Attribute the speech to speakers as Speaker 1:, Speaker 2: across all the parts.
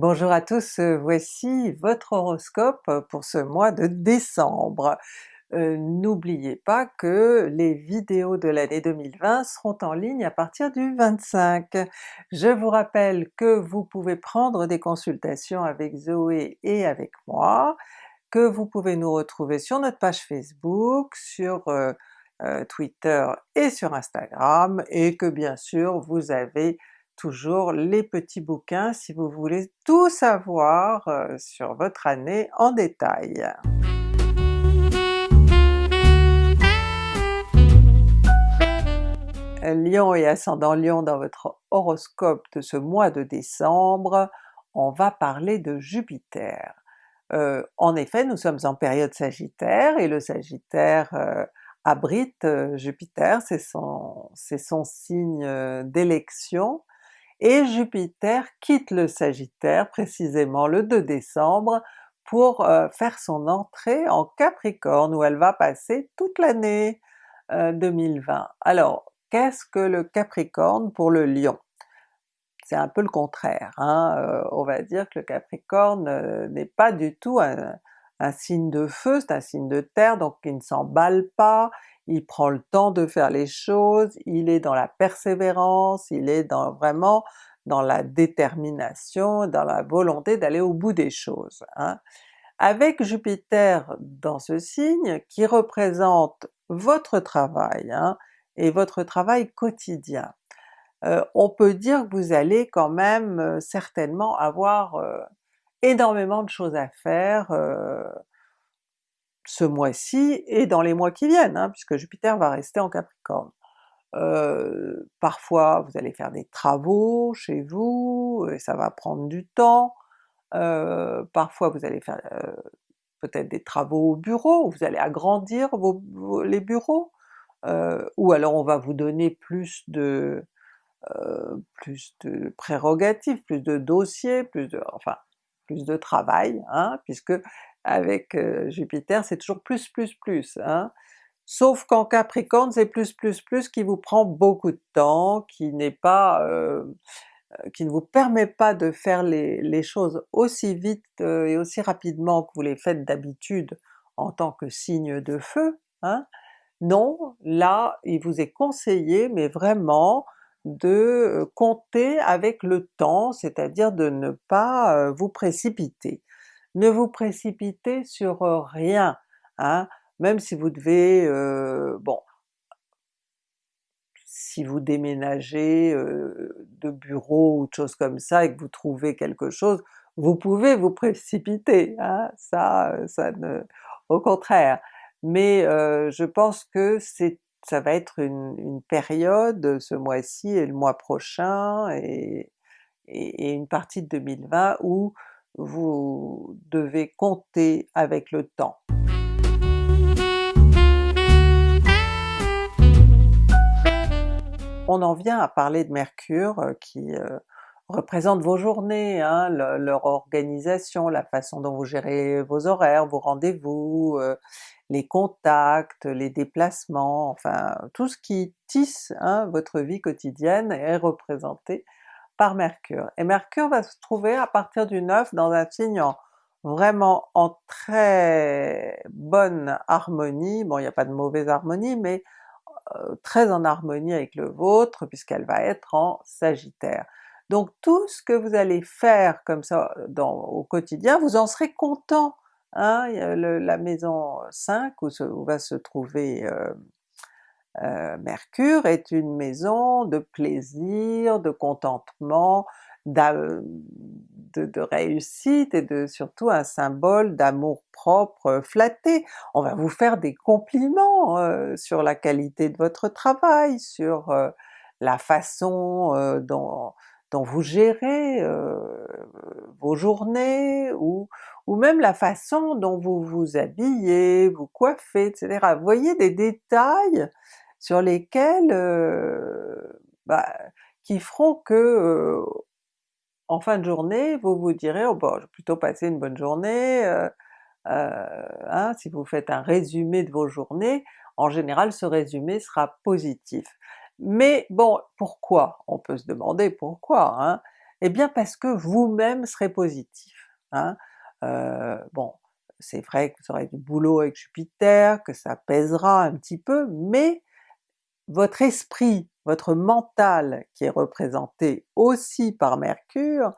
Speaker 1: Bonjour à tous, euh, voici votre horoscope pour ce mois de décembre. Euh, N'oubliez pas que les vidéos de l'année 2020 seront en ligne à partir du 25. Je vous rappelle que vous pouvez prendre des consultations avec Zoé et avec moi, que vous pouvez nous retrouver sur notre page Facebook, sur euh, Twitter et sur Instagram, et que bien sûr vous avez toujours les petits bouquins si vous voulez tout savoir euh, sur votre année en détail. Lion et ascendant Lion dans votre horoscope de ce mois de décembre, on va parler de Jupiter. Euh, en effet, nous sommes en période Sagittaire, et le Sagittaire euh, abrite Jupiter, c'est son, son, signe d'élection, et Jupiter quitte le Sagittaire précisément le 2 décembre pour euh, faire son entrée en Capricorne où elle va passer toute l'année 2020. Euh, Alors qu'est-ce que le Capricorne pour le Lion? C'est un peu le contraire, hein? Euh, on va dire que le Capricorne n'est pas du tout un, un signe de feu, c'est un signe de terre, donc il ne s'emballe pas, il prend le temps de faire les choses, il est dans la persévérance, il est dans vraiment dans la détermination, dans la volonté d'aller au bout des choses. Hein. Avec Jupiter dans ce signe, qui représente votre travail, hein, et votre travail quotidien, euh, on peut dire que vous allez quand même euh, certainement avoir euh, énormément de choses à faire ce mois-ci et dans les mois qui viennent, hein, puisque Jupiter va rester en Capricorne. Euh, parfois vous allez faire des travaux chez vous, et ça va prendre du temps, euh, parfois vous allez faire euh, peut-être des travaux au bureau, vous allez agrandir les bureaux, ou alors on va vous donner plus de plus de prérogatives, plus de dossiers, plus de enfin plus de travail, hein, puisque avec Jupiter c'est toujours plus plus plus. Hein. Sauf qu'en Capricorne c'est plus plus plus qui vous prend beaucoup de temps, qui n'est pas qui ne vous permet pas de faire les, les choses aussi vite et aussi rapidement que vous les faites d'habitude en tant que signe de feu. Hein. Non, là il vous est conseillé, mais vraiment, de compter avec le temps, c'est-à-dire de ne pas vous précipiter ne vous précipitez sur rien, hein, même si vous devez, bon, si vous déménagez de bureau ou de choses comme ça et que vous trouvez quelque chose, vous pouvez vous précipiter, hein, ça, ça ne... au contraire. Mais je pense que c'est ça va être une, période, ce mois-ci et le mois prochain, et, et, une partie de 2020 où vous devez compter avec le temps. On en vient à parler de Mercure euh, qui euh, représente vos journées, hein, leur organisation, la façon dont vous gérez vos horaires, vos rendez-vous, euh, les contacts, les déplacements, enfin tout ce qui tisse hein, votre vie quotidienne est représenté Mercure. Et Mercure va se trouver à partir du 9 dans un signe vraiment en très bonne harmonie, bon il n'y a pas de mauvaise harmonie, mais euh, très en harmonie avec le vôtre puisqu'elle va être en Sagittaire. Donc tout ce que vous allez faire comme ça dans, au quotidien, vous en serez content. Hein? la maison 5 où, va se trouver euh, euh, Mercure est une maison de plaisir, de contentement, de, réussite et de surtout un symbole d'amour propre flatté. On va vous faire des compliments euh, sur la qualité de votre travail, sur euh, la façon dont, vous gérez vos journées, ou, même la façon dont vous vous habillez, vous coiffez, etc. Voyez des détails sur lesquels bah, qui feront que en fin de journée vous vous direz oh bon je vais plutôt passer une bonne journée, hein, si vous faites un résumé de vos journées, en général ce résumé sera positif. Mais bon, pourquoi? On peut se demander pourquoi, hein? Eh bien parce que vous-même serez positif. Hein. Euh, bon, c'est vrai que vous aurez du boulot avec Jupiter, que ça pèsera un petit peu, mais votre esprit, votre mental qui est représenté aussi par Mercure,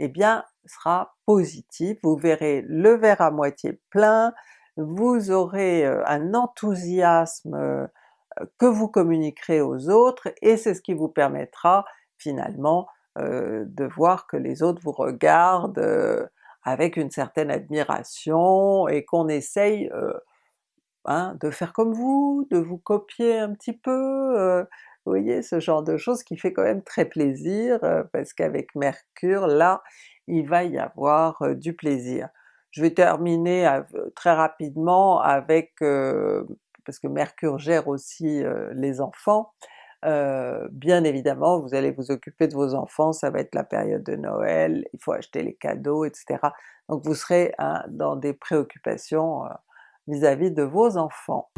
Speaker 1: eh bien sera positif, vous verrez le verre à moitié plein, vous aurez euh, un enthousiasme euh, que vous communiquerez aux autres et c'est ce qui vous permettra finalement euh, de voir que les autres vous regardent avec une certaine admiration et qu'on essaye hein, de faire comme vous, de vous copier un petit peu, vous voyez ce genre de choses qui fait quand même très plaisir parce qu'avec Mercure là, il va y avoir du plaisir. Je vais terminer très rapidement avec, parce que Mercure gère aussi les enfants, bien évidemment vous allez vous occuper de vos enfants, ça va être la période de Noël, il faut acheter les cadeaux, etc. Donc vous serez hein, dans des préoccupations vis à -vis de vos enfants.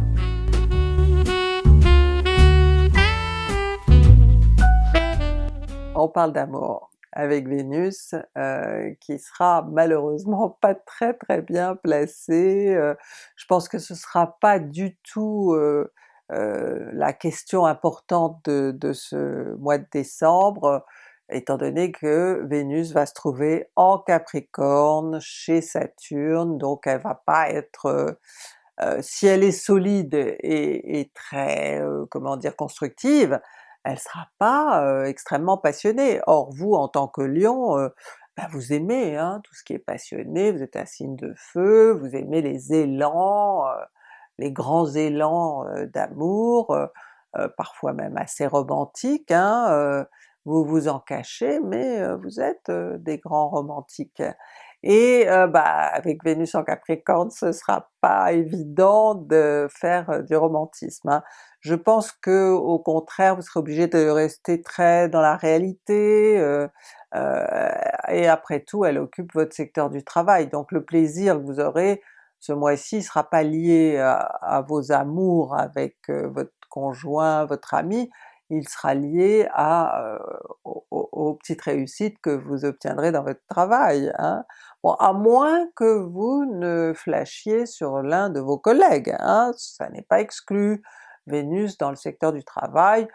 Speaker 1: On parle d'amour avec Vénus euh, qui sera malheureusement pas très très bien placée, euh, je pense que ce sera pas du tout euh, la question importante de, ce mois de décembre, étant donné que Vénus va se trouver en Capricorne chez Saturne, donc elle va pas être... si elle est solide et, très, comment dire, constructive, elle sera pas extrêmement passionnée. Or vous en tant que Lion, ben vous aimez hein, tout ce qui est passionné, vous êtes un signe de feu, vous aimez les élans, les grands élans d'amour, parfois même assez romantiques, hein, vous vous en cachez mais vous êtes des grands romantiques. Et bah, avec Vénus en Capricorne ce sera pas évident de faire du romantisme. Hein. Je pense que au contraire vous serez obligé de rester très dans la réalité, euh, euh, et après tout elle occupe votre secteur du travail, donc le plaisir que vous aurez ce mois-ci sera pas lié à, vos amours avec votre conjoint, votre ami, il sera lié à, aux, petites réussites que vous obtiendrez dans votre travail. Hein. À moins que vous ne flashiez sur l'un de vos collègues, hein, ça n'est pas exclu, Vénus dans le secteur du travail,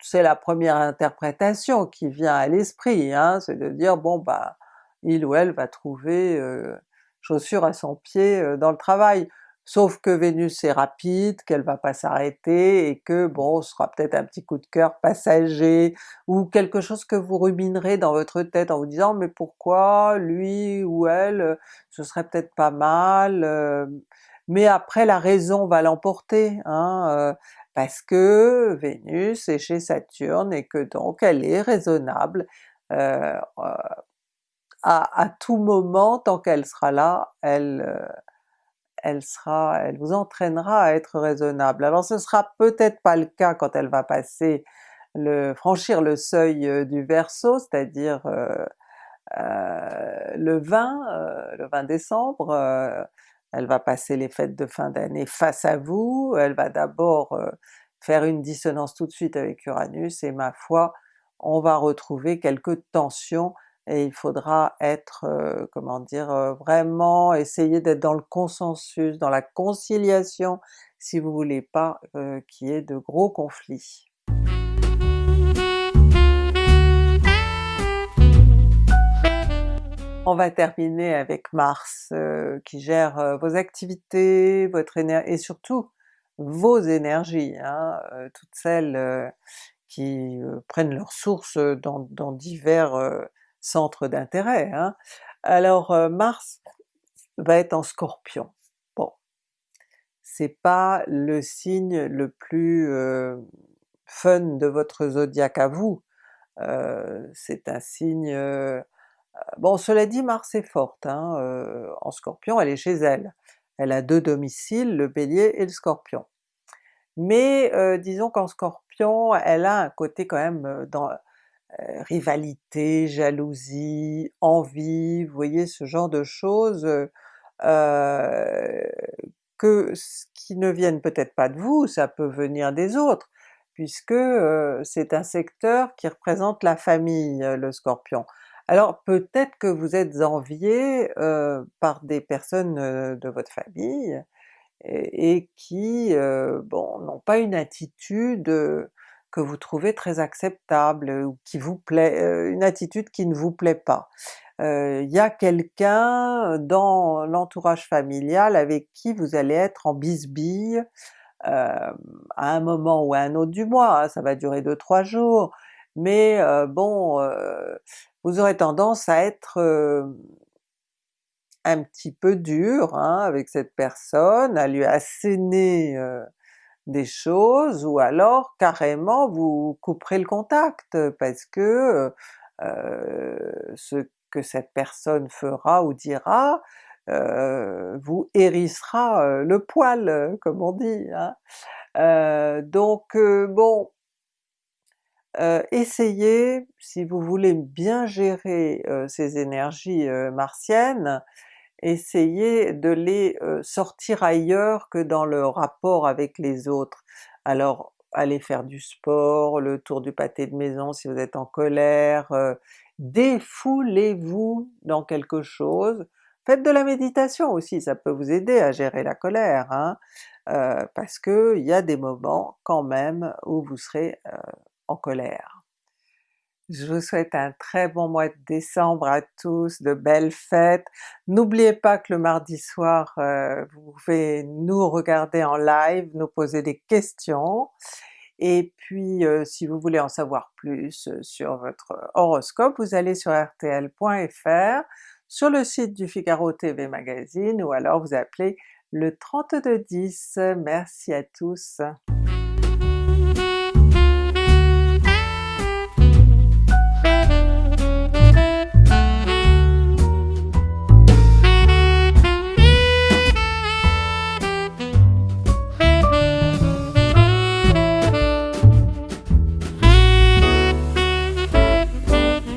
Speaker 1: c'est la première interprétation qui vient à l'esprit, hein, c'est de dire bon bah il ou elle va trouver euh, chaussure à son pied euh, dans le travail. Sauf que Vénus est rapide, qu'elle va pas s'arrêter et que bon, ce sera peut-être un petit coup de cœur passager, ou quelque chose que vous ruminerez dans votre tête en vous disant mais pourquoi lui ou elle, ce serait peut-être pas mal, euh, mais après la raison va l'emporter, hein, euh, parce que Vénus est chez Saturne et que donc elle est raisonnable, euh, euh, à, tout moment, tant qu'elle sera là, elle, elle vous entraînera à être raisonnable. Alors ce sera peut-être pas le cas quand elle va passer le franchir le seuil du Verseau, c'est-à-dire le 20, le 20 décembre, elle va passer les fêtes de fin d'année face à vous, elle va d'abord euh, faire une dissonance tout de suite avec Uranus, et ma foi, on va retrouver quelques tensions et il faudra être, euh, comment dire, euh, vraiment essayer d'être dans le consensus, dans la conciliation, si vous voulez pas qu'il y ait de gros conflits. On va terminer avec Mars euh, qui gère euh, vos activités, votre énergie et surtout vos énergies, hein, euh, toutes celles qui prennent leur source dans, divers centres d'intérêt. Hein. Alors Mars va être en Scorpion. Bon, c'est pas le signe le plus fun de votre zodiaque à vous, c'est un signe Bon cela dit Mars est forte, hein, en Scorpion elle est chez elle. Elle a deux domiciles, le Bélier et le Scorpion. Mais disons qu'en Scorpion elle a un côté quand même dans rivalité, jalousie, envie, vous voyez ce genre de choses que qui ne viennent peut-être pas de vous, ça peut venir des autres, puisque c'est un secteur qui représente la famille, le Scorpion. Alors peut-être que vous êtes envié euh, par des personnes euh, de votre famille et, et qui, euh, bon, n'ont pas une attitude que vous trouvez très acceptable ou qui vous plaît, une attitude qui ne vous plaît pas. Il y a quelqu'un dans l'entourage familial avec qui vous allez être en bisbille à un moment ou à un autre du mois, hein, ça va durer 2-3 jours, mais bon, vous aurez tendance à être un petit peu dur hein, avec cette personne, à lui asséner des choses, ou alors carrément vous couperez le contact parce que ce que cette personne fera ou dira vous hérissera le poil comme on dit. Hein. donc bon, essayez, si vous voulez bien gérer ces énergies martiennes, essayez de les sortir ailleurs que dans le rapport avec les autres. Alors allez faire du sport, le tour du pâté de maison si vous êtes en colère, défoulez-vous dans quelque chose, faites de la méditation aussi, ça peut vous aider à gérer la colère, hein, parce qu'il y a des moments quand même où vous serez en colère. Je vous souhaite un très bon mois de décembre à tous, de belles fêtes. N'oubliez pas que le mardi soir, euh, vous pouvez nous regarder en live, nous poser des questions, et puis euh, si vous voulez en savoir plus euh, sur votre horoscope, vous allez sur rtl.fr, sur le site du Figaro TV Magazine, ou alors vous appelez le 3210. Merci à tous!